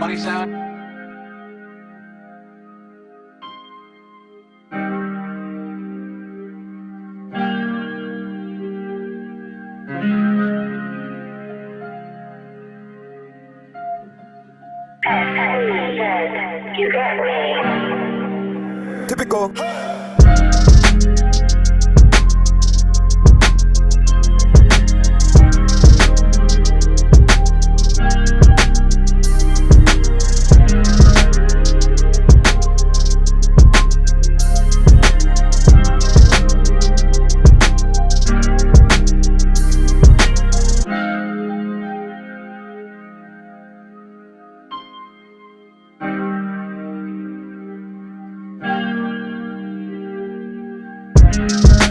money sound? You got me. Typical.